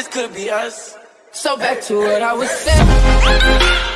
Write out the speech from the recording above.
this could be us. So back to what I was saying.